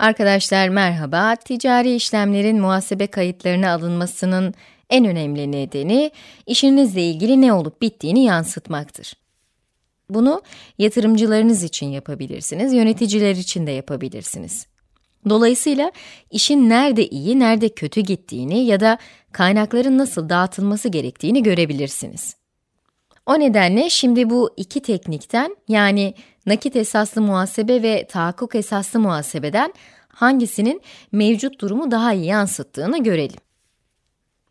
Arkadaşlar merhaba. Ticari işlemlerin muhasebe kayıtlarına alınmasının en önemli nedeni işinizle ilgili ne olup bittiğini yansıtmaktır. Bunu yatırımcılarınız için yapabilirsiniz, yöneticiler için de yapabilirsiniz. Dolayısıyla işin nerede iyi, nerede kötü gittiğini ya da kaynakların nasıl dağıtılması gerektiğini görebilirsiniz. O nedenle şimdi bu iki teknikten yani nakit esaslı muhasebe ve tahakkuk esaslı muhasebeden hangisinin mevcut durumu daha iyi yansıttığını görelim.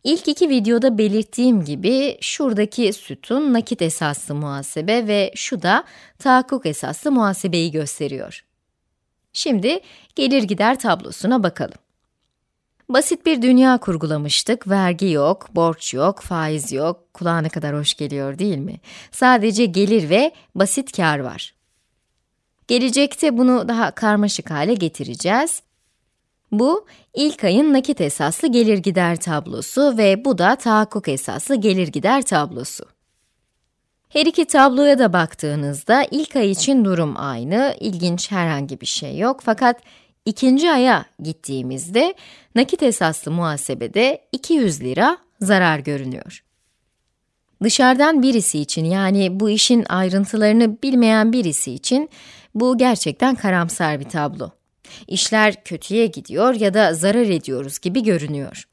İlk iki videoda belirttiğim gibi şuradaki sütun nakit esaslı muhasebe ve şu da tahakkuk esaslı muhasebeyi gösteriyor. Şimdi gelir gider tablosuna bakalım. Basit bir dünya kurgulamıştık. Vergi yok, borç yok, faiz yok. Kulağa ne kadar hoş geliyor değil mi? Sadece gelir ve basit kar var. Gelecekte bunu daha karmaşık hale getireceğiz. Bu, ilk ayın nakit esaslı gelir gider tablosu ve bu da tahakkuk esaslı gelir gider tablosu. Her iki tabloya da baktığınızda ilk ay için durum aynı, ilginç herhangi bir şey yok fakat ikinci aya gittiğimizde nakit esaslı muhasebede 200 lira zarar görünüyor. Dışarıdan birisi için yani bu işin ayrıntılarını bilmeyen birisi için bu gerçekten karamsar bir tablo. İşler kötüye gidiyor ya da zarar ediyoruz gibi görünüyor.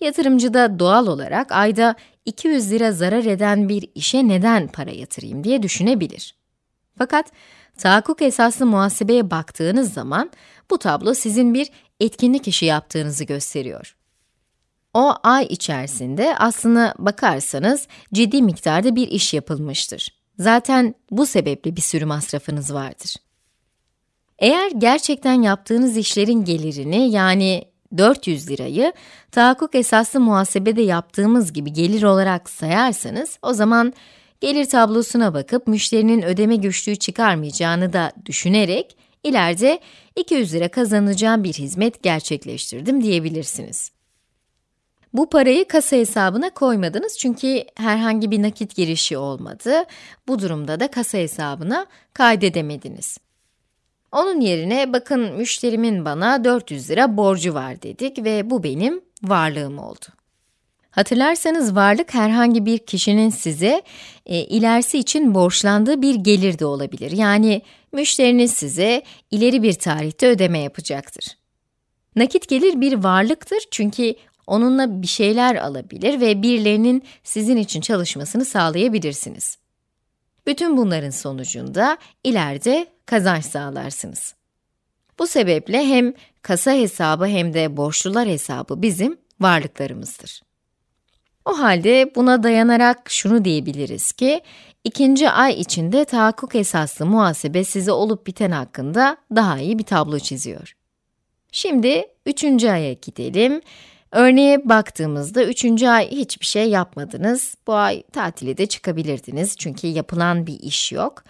Yatırımcı da doğal olarak ayda 200 lira zarar eden bir işe neden para yatırayım diye düşünebilir. Fakat tahakkuk esaslı muhasebeye baktığınız zaman bu tablo sizin bir etkinlik işi yaptığınızı gösteriyor. O ay içerisinde aslına bakarsanız ciddi miktarda bir iş yapılmıştır. Zaten bu sebeple bir sürü masrafınız vardır. Eğer gerçekten yaptığınız işlerin gelirini yani 400 lirayı tahakkuk esaslı muhasebede yaptığımız gibi gelir olarak sayarsanız o zaman gelir tablosuna bakıp müşterinin ödeme güçlüğü çıkarmayacağını da düşünerek ileride 200 lira kazanacağım bir hizmet gerçekleştirdim diyebilirsiniz. Bu parayı kasa hesabına koymadınız çünkü herhangi bir nakit girişi olmadı. Bu durumda da kasa hesabına kaydedemediniz. Onun yerine bakın müşterimin bana 400 lira borcu var dedik ve bu benim varlığım oldu. Hatırlarsanız varlık herhangi bir kişinin size e, ilerisi için borçlandığı bir gelir de olabilir. Yani müşteriniz size ileri bir tarihte ödeme yapacaktır. Nakit gelir bir varlıktır çünkü onunla bir şeyler alabilir ve birilerinin sizin için çalışmasını sağlayabilirsiniz. Bütün bunların sonucunda ileride kazanç sağlarsınız. Bu sebeple hem kasa hesabı hem de borçlular hesabı bizim varlıklarımızdır. O halde buna dayanarak şunu diyebiliriz ki, ikinci ay içinde tahakkuk esaslı muhasebe size olup biten hakkında daha iyi bir tablo çiziyor. Şimdi üçüncü aya gidelim. Örneğe baktığımızda üçüncü ay hiçbir şey yapmadınız. Bu ay tatile de çıkabilirdiniz çünkü yapılan bir iş yok.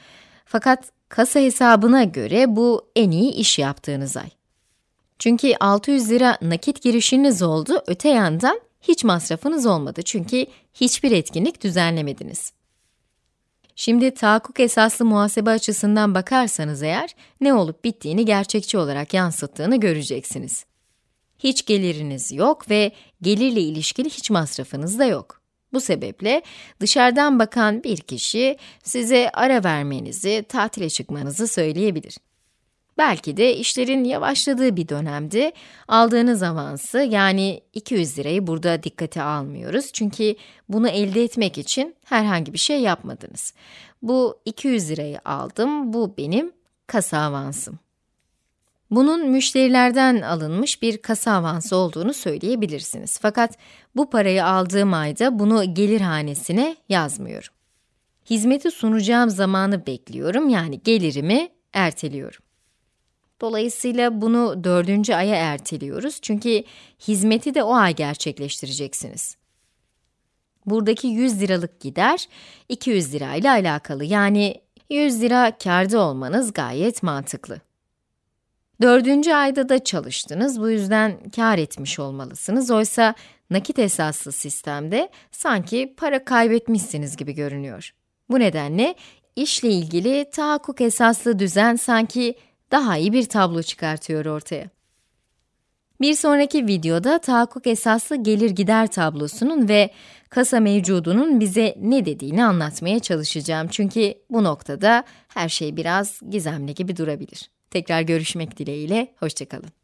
Fakat kasa hesabına göre bu en iyi iş yaptığınız ay. Çünkü 600 lira nakit girişiniz oldu, öte yandan hiç masrafınız olmadı çünkü hiçbir etkinlik düzenlemediniz. Şimdi tahakkuk esaslı muhasebe açısından bakarsanız eğer, ne olup bittiğini gerçekçi olarak yansıttığını göreceksiniz. Hiç geliriniz yok ve gelirle ilişkili hiç masrafınız da yok. Bu sebeple dışarıdan bakan bir kişi size ara vermenizi, tatile çıkmanızı söyleyebilir. Belki de işlerin yavaşladığı bir dönemde aldığınız avansı yani 200 lirayı burada dikkate almıyoruz. Çünkü bunu elde etmek için herhangi bir şey yapmadınız. Bu 200 lirayı aldım, bu benim kasa avansım. Bunun müşterilerden alınmış bir kasa avansı olduğunu söyleyebilirsiniz. Fakat bu parayı aldığım ayda bunu gelir hanesine yazmıyorum. Hizmeti sunacağım zamanı bekliyorum yani gelirimi erteliyorum. Dolayısıyla bunu dördüncü aya erteliyoruz çünkü hizmeti de o ay gerçekleştireceksiniz. Buradaki 100 liralık gider 200 lira ile alakalı yani 100 lira kârda olmanız gayet mantıklı. Dördüncü ayda da çalıştınız, bu yüzden kar etmiş olmalısınız. Oysa nakit esaslı sistemde sanki para kaybetmişsiniz gibi görünüyor. Bu nedenle işle ilgili tahakkuk esaslı düzen sanki daha iyi bir tablo çıkartıyor ortaya. Bir sonraki videoda tahakkuk esaslı gelir gider tablosunun ve kasa mevcudunun bize ne dediğini anlatmaya çalışacağım. Çünkü bu noktada her şey biraz gizemli gibi durabilir. Tekrar görüşmek dileğiyle, hoşçakalın.